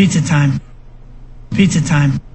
Pizza time. Pizza time.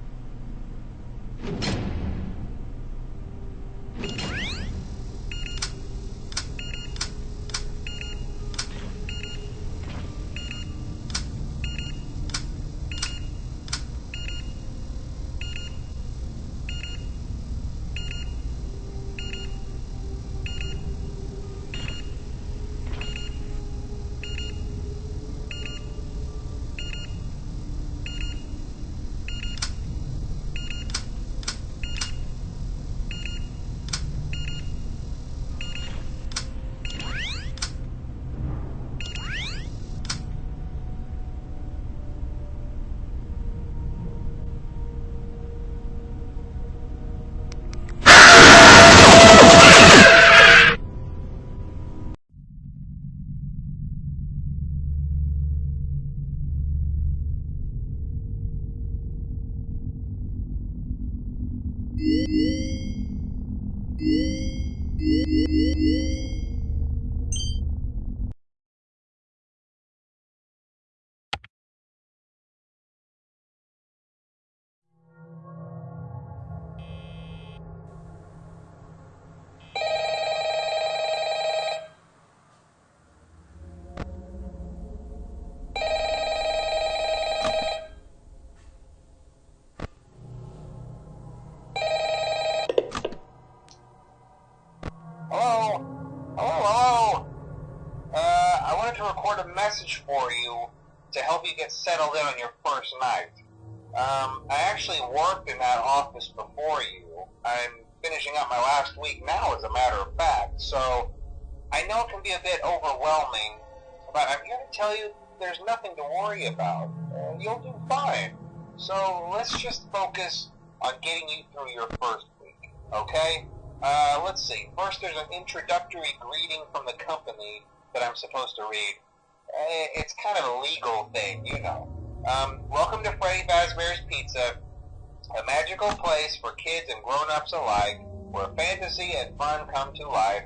Record a message for you to help you get settled in on your first night. Um, I actually worked in that office before you. I'm finishing up my last week now, as a matter of fact, so I know it can be a bit overwhelming, but I'm here to tell you there's nothing to worry about. Uh, you'll do fine. So let's just focus on getting you through your first week, okay? Uh, let's see. First, there's an introductory greeting from the company that I'm supposed to read. Uh, It's kind of a legal thing, you know. Um, welcome to Freddy Fazbear's Pizza, a magical place for kids and grown-ups alike, where fantasy and fun come to life.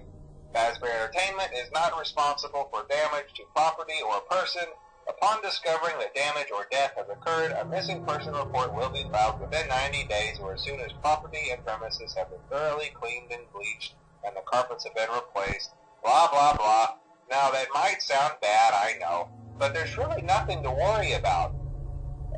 Fazbear Entertainment is not responsible for damage to property or person. Upon discovering that damage or death has occurred, a missing person report will be filed within 90 days or as soon as property and premises have been thoroughly cleaned and bleached and the carpets have been replaced. Blah, blah, blah. Now, that might sound bad, I know, but there's really nothing to worry about.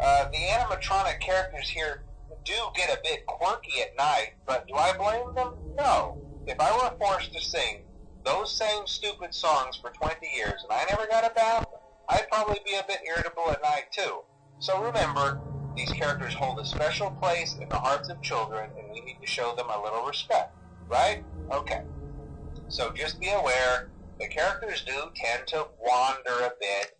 Uh, the animatronic characters here do get a bit quirky at night, but do I blame them? No. If I were forced to sing those same stupid songs for 20 years and I never got a bath, I'd probably be a bit irritable at night too. So remember, these characters hold a special place in the hearts of children and we need to show them a little respect, right? Okay. So just be aware, the characters do tend to wander a bit.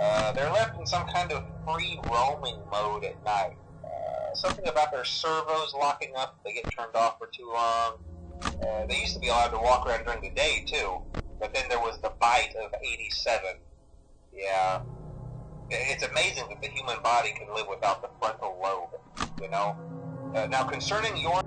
Uh, they're left in some kind of free roaming mode at night. Uh, something about their servos locking up they get turned off for too long. Uh, they used to be allowed to walk around during the day too, but then there was the bite of 87. Yeah. It's amazing that the human body can live without the frontal lobe, you know? Uh, now, concerning your